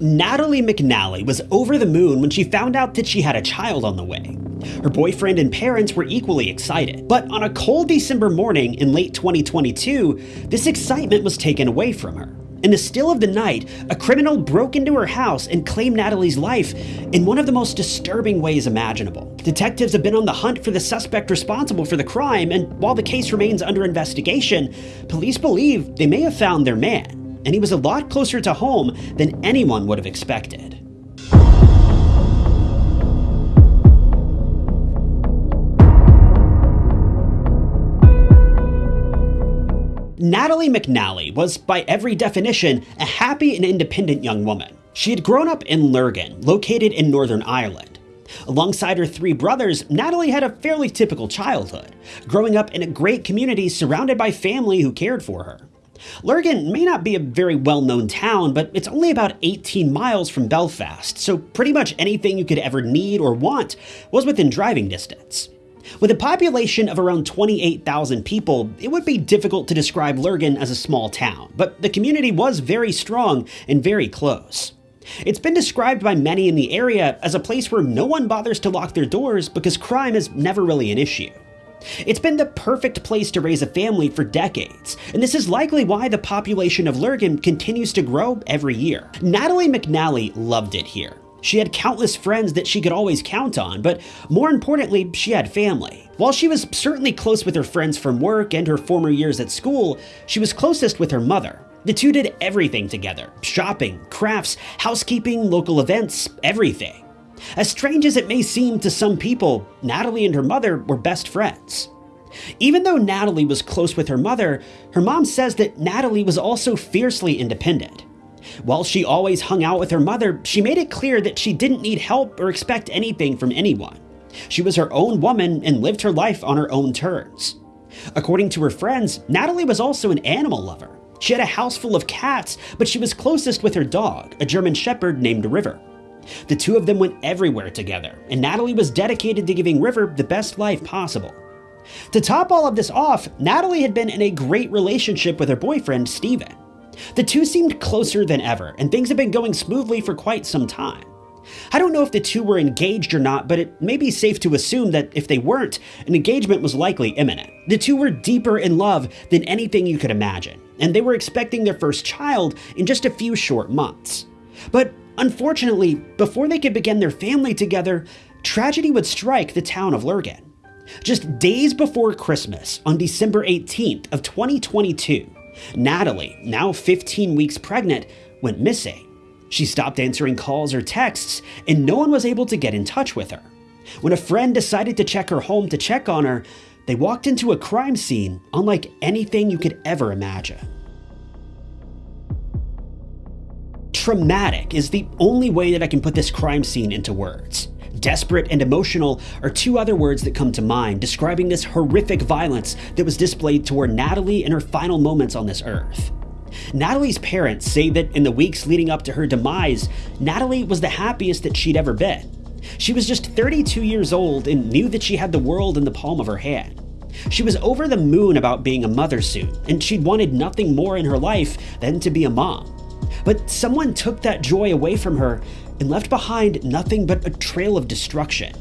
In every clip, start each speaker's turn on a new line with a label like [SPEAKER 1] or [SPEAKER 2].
[SPEAKER 1] Natalie McNally was over the moon when she found out that she had a child on the way. Her boyfriend and parents were equally excited, but on a cold December morning in late 2022, this excitement was taken away from her. In the still of the night, a criminal broke into her house and claimed Natalie's life in one of the most disturbing ways imaginable. Detectives have been on the hunt for the suspect responsible for the crime, and while the case remains under investigation, police believe they may have found their man and he was a lot closer to home than anyone would have expected. Natalie McNally was, by every definition, a happy and independent young woman. She had grown up in Lurgan, located in Northern Ireland. Alongside her three brothers, Natalie had a fairly typical childhood, growing up in a great community surrounded by family who cared for her. Lurgan may not be a very well known town, but it's only about 18 miles from Belfast, so pretty much anything you could ever need or want was within driving distance. With a population of around 28,000 people, it would be difficult to describe Lurgan as a small town, but the community was very strong and very close. It's been described by many in the area as a place where no one bothers to lock their doors because crime is never really an issue. It's been the perfect place to raise a family for decades, and this is likely why the population of Lurgan continues to grow every year. Natalie McNally loved it here. She had countless friends that she could always count on, but more importantly, she had family. While she was certainly close with her friends from work and her former years at school, she was closest with her mother. The two did everything together shopping, crafts, housekeeping, local events, everything. As strange as it may seem to some people, Natalie and her mother were best friends. Even though Natalie was close with her mother, her mom says that Natalie was also fiercely independent. While she always hung out with her mother, she made it clear that she didn't need help or expect anything from anyone. She was her own woman and lived her life on her own terms. According to her friends, Natalie was also an animal lover. She had a house full of cats, but she was closest with her dog, a German Shepherd named River. The two of them went everywhere together, and Natalie was dedicated to giving River the best life possible. To top all of this off, Natalie had been in a great relationship with her boyfriend, Stephen. The two seemed closer than ever, and things had been going smoothly for quite some time. I don't know if the two were engaged or not, but it may be safe to assume that if they weren't, an engagement was likely imminent. The two were deeper in love than anything you could imagine, and they were expecting their first child in just a few short months. But Unfortunately, before they could begin their family together, tragedy would strike the town of Lurgan. Just days before Christmas, on December 18th of 2022, Natalie, now 15 weeks pregnant, went missing. She stopped answering calls or texts, and no one was able to get in touch with her. When a friend decided to check her home to check on her, they walked into a crime scene unlike anything you could ever imagine. Traumatic is the only way that I can put this crime scene into words. Desperate and emotional are two other words that come to mind describing this horrific violence that was displayed toward Natalie in her final moments on this earth. Natalie's parents say that in the weeks leading up to her demise, Natalie was the happiest that she'd ever been. She was just 32 years old and knew that she had the world in the palm of her hand. She was over the moon about being a mother soon, and she'd wanted nothing more in her life than to be a mom. But someone took that joy away from her and left behind nothing but a trail of destruction.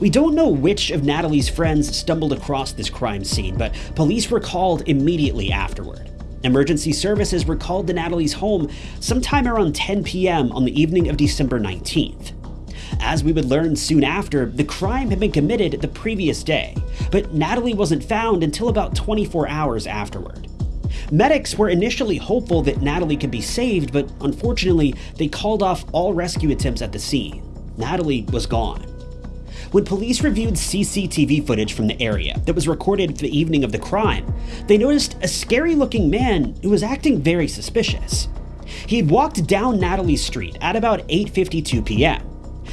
[SPEAKER 1] We don't know which of Natalie's friends stumbled across this crime scene, but police were called immediately afterward. Emergency services were called to Natalie's home sometime around 10 p.m. on the evening of December 19th. As we would learn soon after, the crime had been committed the previous day, but Natalie wasn't found until about 24 hours afterward. Medics were initially hopeful that Natalie could be saved, but unfortunately, they called off all rescue attempts at the scene. Natalie was gone. When police reviewed CCTV footage from the area that was recorded the evening of the crime, they noticed a scary looking man who was acting very suspicious. He had walked down Natalie Street at about 8:52 p.m.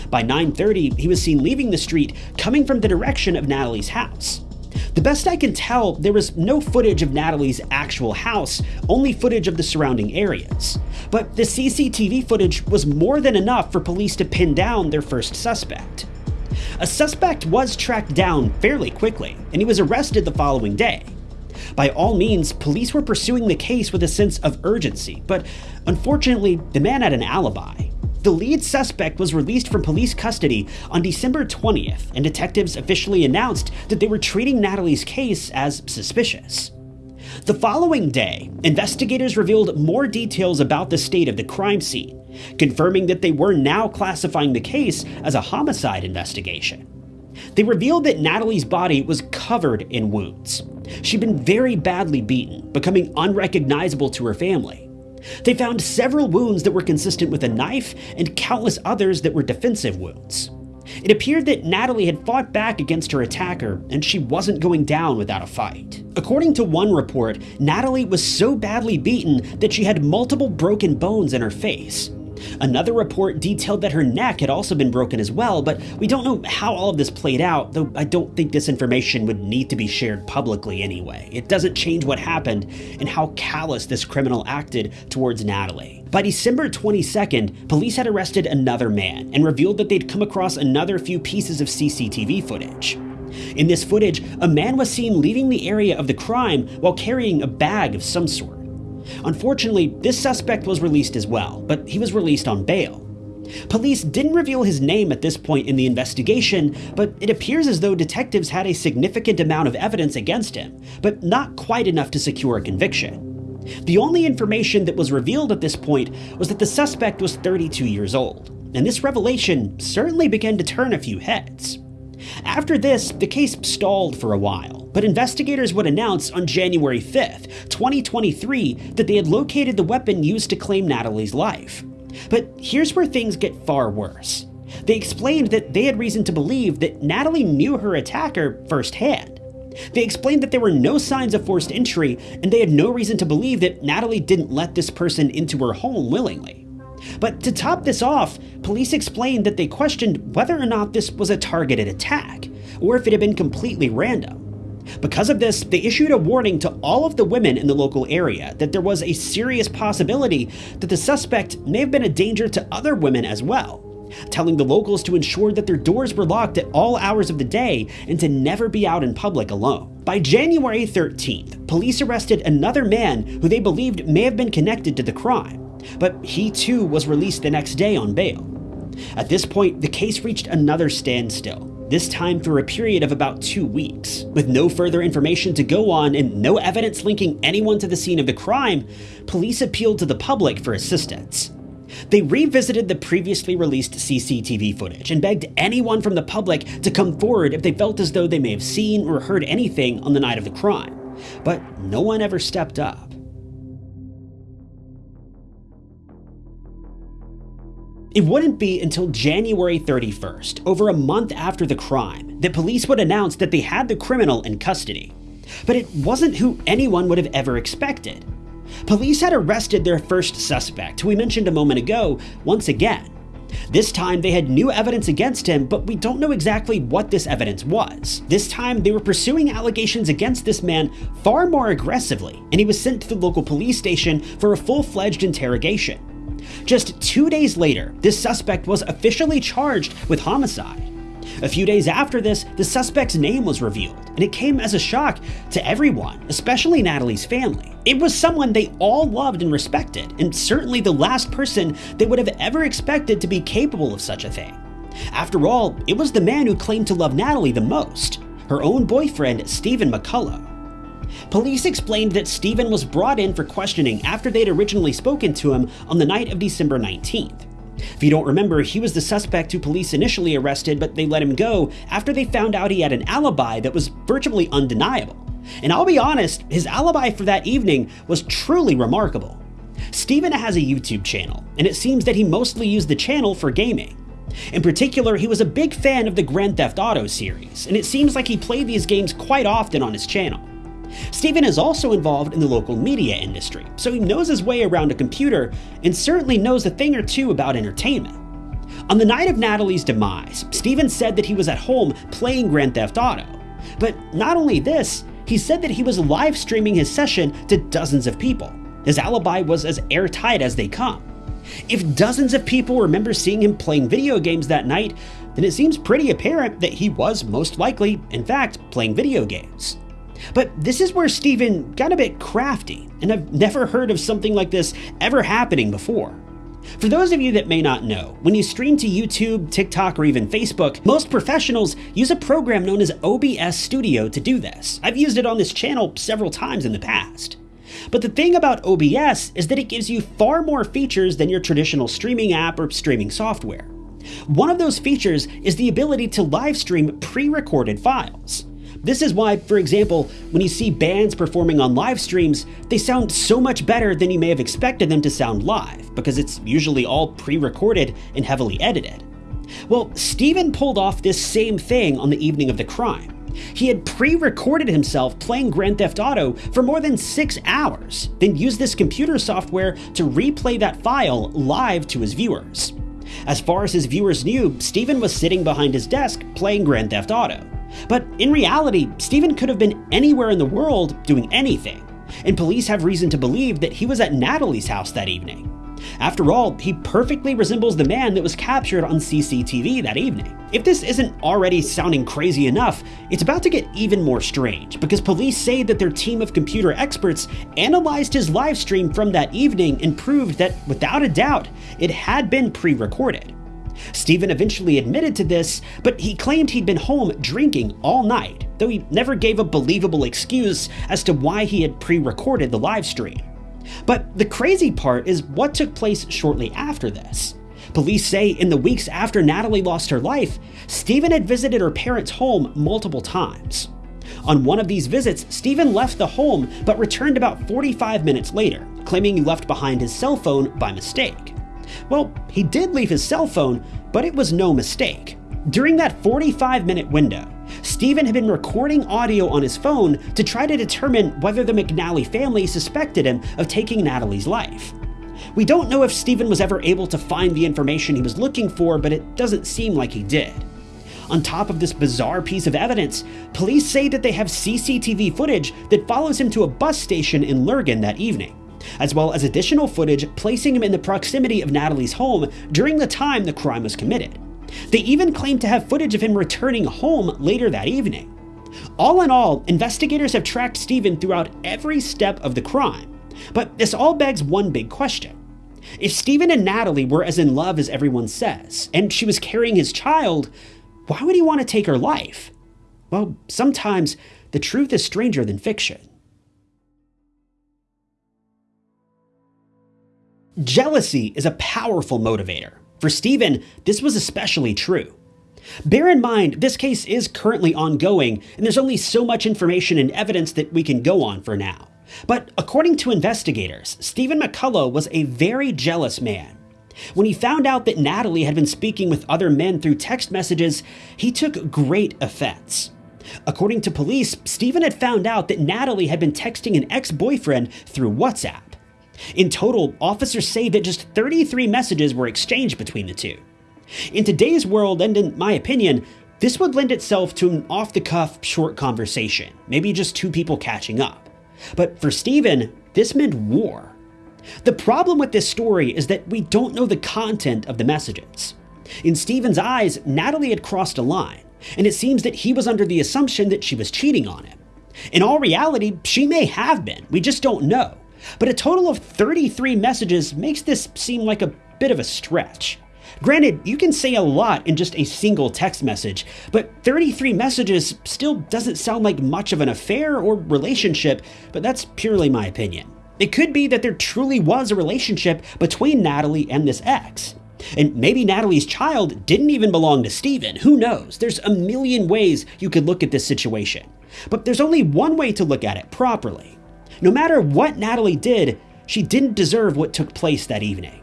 [SPEAKER 1] By 9:30, he was seen leaving the street coming from the direction of Natalie's house. The best I can tell, there was no footage of Natalie's actual house, only footage of the surrounding areas. But the CCTV footage was more than enough for police to pin down their first suspect. A suspect was tracked down fairly quickly, and he was arrested the following day. By all means, police were pursuing the case with a sense of urgency, but unfortunately, the man had an alibi. The lead suspect was released from police custody on December 20th, and detectives officially announced that they were treating Natalie's case as suspicious. The following day, investigators revealed more details about the state of the crime scene, confirming that they were now classifying the case as a homicide investigation. They revealed that Natalie's body was covered in wounds. She'd been very badly beaten, becoming unrecognizable to her family. They found several wounds that were consistent with a knife and countless others that were defensive wounds. It appeared that Natalie had fought back against her attacker and she wasn't going down without a fight. According to one report, Natalie was so badly beaten that she had multiple broken bones in her face, Another report detailed that her neck had also been broken as well, but we don't know how all of this played out, though I don't think this information would need to be shared publicly anyway. It doesn't change what happened and how callous this criminal acted towards Natalie. By December 22nd, police had arrested another man and revealed that they'd come across another few pieces of CCTV footage. In this footage, a man was seen leaving the area of the crime while carrying a bag of some sort. Unfortunately, this suspect was released as well, but he was released on bail. Police didn't reveal his name at this point in the investigation, but it appears as though detectives had a significant amount of evidence against him, but not quite enough to secure a conviction. The only information that was revealed at this point was that the suspect was 32 years old, and this revelation certainly began to turn a few heads. After this, the case stalled for a while, but investigators would announce on January 5th, 2023, that they had located the weapon used to claim Natalie's life. But here's where things get far worse. They explained that they had reason to believe that Natalie knew her attacker firsthand. They explained that there were no signs of forced entry, and they had no reason to believe that Natalie didn't let this person into her home willingly. But to top this off, police explained that they questioned whether or not this was a targeted attack, or if it had been completely random. Because of this, they issued a warning to all of the women in the local area that there was a serious possibility that the suspect may have been a danger to other women as well, telling the locals to ensure that their doors were locked at all hours of the day and to never be out in public alone. By January 13th, police arrested another man who they believed may have been connected to the crime but he too was released the next day on bail. At this point, the case reached another standstill, this time for a period of about two weeks. With no further information to go on and no evidence linking anyone to the scene of the crime, police appealed to the public for assistance. They revisited the previously released CCTV footage and begged anyone from the public to come forward if they felt as though they may have seen or heard anything on the night of the crime. But no one ever stepped up. It wouldn't be until January 31st, over a month after the crime, that police would announce that they had the criminal in custody. But it wasn't who anyone would have ever expected. Police had arrested their first suspect, who we mentioned a moment ago, once again. This time they had new evidence against him, but we don't know exactly what this evidence was. This time they were pursuing allegations against this man far more aggressively, and he was sent to the local police station for a full fledged interrogation. Just two days later, this suspect was officially charged with homicide. A few days after this, the suspect's name was revealed, and it came as a shock to everyone, especially Natalie's family. It was someone they all loved and respected, and certainly the last person they would have ever expected to be capable of such a thing. After all, it was the man who claimed to love Natalie the most, her own boyfriend, Stephen McCullough. Police explained that Stephen was brought in for questioning after they'd originally spoken to him on the night of December 19th. If you don't remember, he was the suspect who police initially arrested, but they let him go after they found out he had an alibi that was virtually undeniable. And I'll be honest, his alibi for that evening was truly remarkable. Stephen has a YouTube channel, and it seems that he mostly used the channel for gaming. In particular, he was a big fan of the Grand Theft Auto series, and it seems like he played these games quite often on his channel. Stephen is also involved in the local media industry, so he knows his way around a computer and certainly knows a thing or two about entertainment. On the night of Natalie's demise, Stephen said that he was at home playing Grand Theft Auto. But not only this, he said that he was live streaming his session to dozens of people. His alibi was as airtight as they come. If dozens of people remember seeing him playing video games that night, then it seems pretty apparent that he was most likely, in fact, playing video games. But this is where Stephen got a bit crafty, and I've never heard of something like this ever happening before. For those of you that may not know, when you stream to YouTube, TikTok, or even Facebook, most professionals use a program known as OBS Studio to do this. I've used it on this channel several times in the past. But the thing about OBS is that it gives you far more features than your traditional streaming app or streaming software. One of those features is the ability to live stream pre-recorded files. This is why, for example, when you see bands performing on live streams, they sound so much better than you may have expected them to sound live, because it's usually all pre-recorded and heavily edited. Well, Stephen pulled off this same thing on the evening of the crime. He had pre-recorded himself playing Grand Theft Auto for more than six hours, then used this computer software to replay that file live to his viewers. As far as his viewers knew, Stephen was sitting behind his desk playing Grand Theft Auto. But in reality, Stephen could have been anywhere in the world doing anything, and police have reason to believe that he was at Natalie's house that evening. After all, he perfectly resembles the man that was captured on CCTV that evening. If this isn't already sounding crazy enough, it's about to get even more strange because police say that their team of computer experts analyzed his live stream from that evening and proved that, without a doubt, it had been pre-recorded. Stephen eventually admitted to this, but he claimed he'd been home drinking all night, though he never gave a believable excuse as to why he had pre-recorded the live stream. But the crazy part is what took place shortly after this. Police say in the weeks after Natalie lost her life, Stephen had visited her parents' home multiple times. On one of these visits, Stephen left the home but returned about 45 minutes later, claiming he left behind his cell phone by mistake. Well, he did leave his cell phone, but it was no mistake. During that 45 minute window, Stephen had been recording audio on his phone to try to determine whether the McNally family suspected him of taking Natalie's life. We don't know if Stephen was ever able to find the information he was looking for, but it doesn't seem like he did. On top of this bizarre piece of evidence, police say that they have CCTV footage that follows him to a bus station in Lurgan that evening as well as additional footage placing him in the proximity of Natalie's home during the time the crime was committed. They even claim to have footage of him returning home later that evening. All in all, investigators have tracked Stephen throughout every step of the crime. But this all begs one big question. If Stephen and Natalie were as in love as everyone says, and she was carrying his child, why would he want to take her life? Well, sometimes the truth is stranger than fiction. Jealousy is a powerful motivator. For Stephen, this was especially true. Bear in mind, this case is currently ongoing, and there's only so much information and evidence that we can go on for now. But according to investigators, Stephen McCullough was a very jealous man. When he found out that Natalie had been speaking with other men through text messages, he took great offense. According to police, Stephen had found out that Natalie had been texting an ex-boyfriend through WhatsApp. In total, officers say that just 33 messages were exchanged between the two. In today's world, and in my opinion, this would lend itself to an off the cuff short conversation, maybe just two people catching up. But for Stephen, this meant war. The problem with this story is that we don't know the content of the messages. In Stephen's eyes, Natalie had crossed a line, and it seems that he was under the assumption that she was cheating on him. In all reality, she may have been, we just don't know. But a total of 33 messages makes this seem like a bit of a stretch. Granted, you can say a lot in just a single text message, but 33 messages still doesn't sound like much of an affair or relationship, but that's purely my opinion. It could be that there truly was a relationship between Natalie and this ex. And maybe Natalie's child didn't even belong to Stephen, who knows? There's a million ways you could look at this situation. But there's only one way to look at it properly. No matter what Natalie did, she didn't deserve what took place that evening.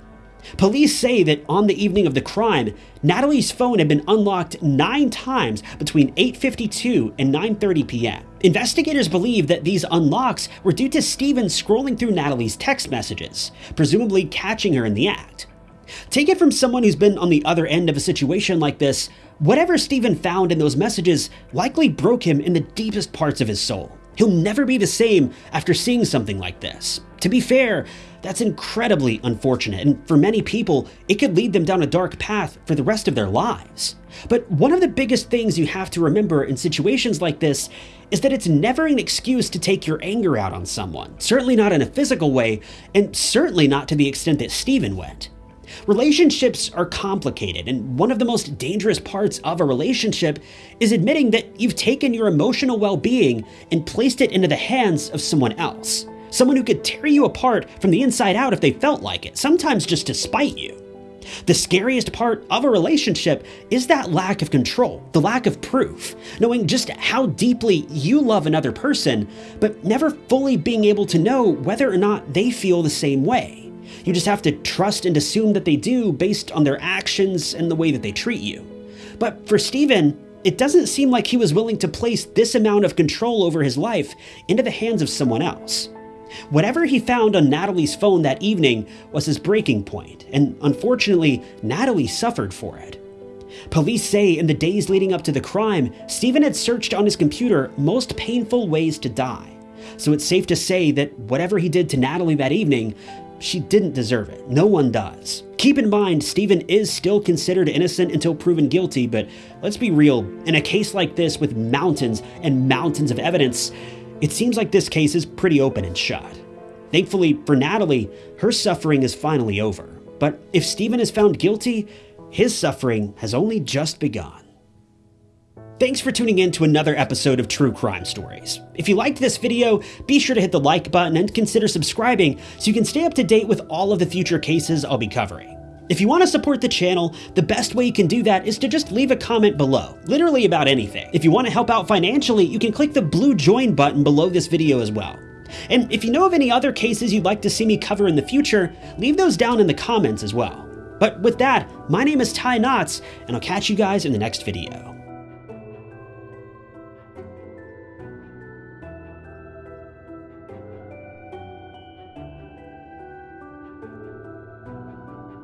[SPEAKER 1] Police say that on the evening of the crime, Natalie's phone had been unlocked nine times between 8.52 and 9.30 p.m. Investigators believe that these unlocks were due to Stephen scrolling through Natalie's text messages, presumably catching her in the act. Take it from someone who's been on the other end of a situation like this, whatever Stephen found in those messages likely broke him in the deepest parts of his soul. He'll never be the same after seeing something like this. To be fair, that's incredibly unfortunate, and for many people, it could lead them down a dark path for the rest of their lives. But one of the biggest things you have to remember in situations like this is that it's never an excuse to take your anger out on someone, certainly not in a physical way, and certainly not to the extent that Stephen went. Relationships are complicated, and one of the most dangerous parts of a relationship is admitting that you've taken your emotional well being and placed it into the hands of someone else. Someone who could tear you apart from the inside out if they felt like it, sometimes just to spite you. The scariest part of a relationship is that lack of control, the lack of proof, knowing just how deeply you love another person, but never fully being able to know whether or not they feel the same way. You just have to trust and assume that they do based on their actions and the way that they treat you. But for Stephen, it doesn't seem like he was willing to place this amount of control over his life into the hands of someone else. Whatever he found on Natalie's phone that evening was his breaking point, and unfortunately, Natalie suffered for it. Police say in the days leading up to the crime, Stephen had searched on his computer most painful ways to die. So it's safe to say that whatever he did to Natalie that evening she didn't deserve it. No one does. Keep in mind, Stephen is still considered innocent until proven guilty, but let's be real, in a case like this with mountains and mountains of evidence, it seems like this case is pretty open and shut. Thankfully for Natalie, her suffering is finally over. But if Stephen is found guilty, his suffering has only just begun. Thanks for tuning in to another episode of True Crime Stories. If you liked this video, be sure to hit the like button and consider subscribing so you can stay up to date with all of the future cases I'll be covering. If you want to support the channel, the best way you can do that is to just leave a comment below, literally about anything. If you want to help out financially, you can click the blue join button below this video as well. And if you know of any other cases you'd like to see me cover in the future, leave those down in the comments as well. But with that, my name is Ty Knotts, and I'll catch you guys in the next video.